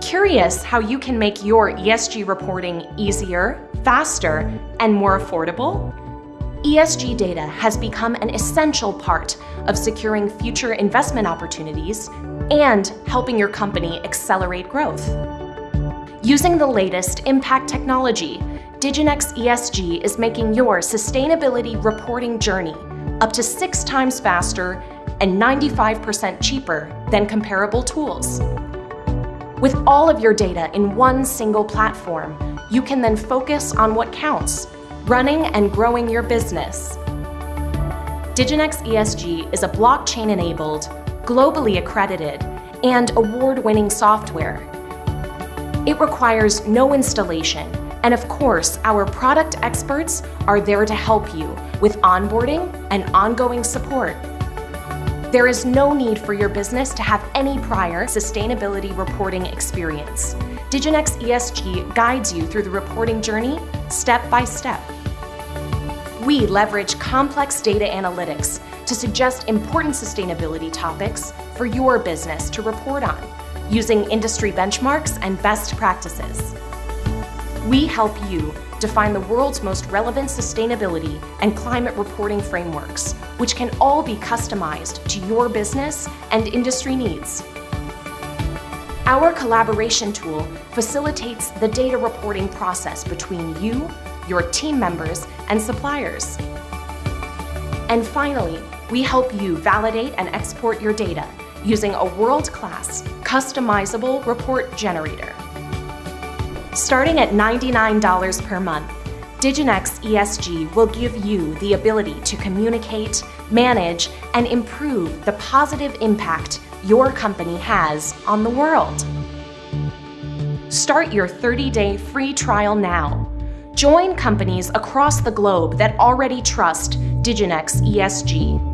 Curious how you can make your ESG reporting easier, faster, and more affordable? ESG data has become an essential part of securing future investment opportunities and helping your company accelerate growth. Using the latest impact technology, Diginex ESG is making your sustainability reporting journey up to six times faster and 95% cheaper than comparable tools. With all of your data in one single platform, you can then focus on what counts, running and growing your business. Diginex ESG is a blockchain-enabled, globally accredited, and award-winning software. It requires no installation, and of course, our product experts are there to help you with onboarding and ongoing support. There is no need for your business to have any prior sustainability reporting experience. Diginex ESG guides you through the reporting journey step by step. We leverage complex data analytics to suggest important sustainability topics for your business to report on, using industry benchmarks and best practices. We help you define the world's most relevant sustainability and climate reporting frameworks, which can all be customized to your business and industry needs. Our collaboration tool facilitates the data reporting process between you your team members, and suppliers. And finally, we help you validate and export your data using a world-class, customizable report generator. Starting at $99 per month, Diginex ESG will give you the ability to communicate, manage, and improve the positive impact your company has on the world. Start your 30-day free trial now Join companies across the globe that already trust Diginex ESG.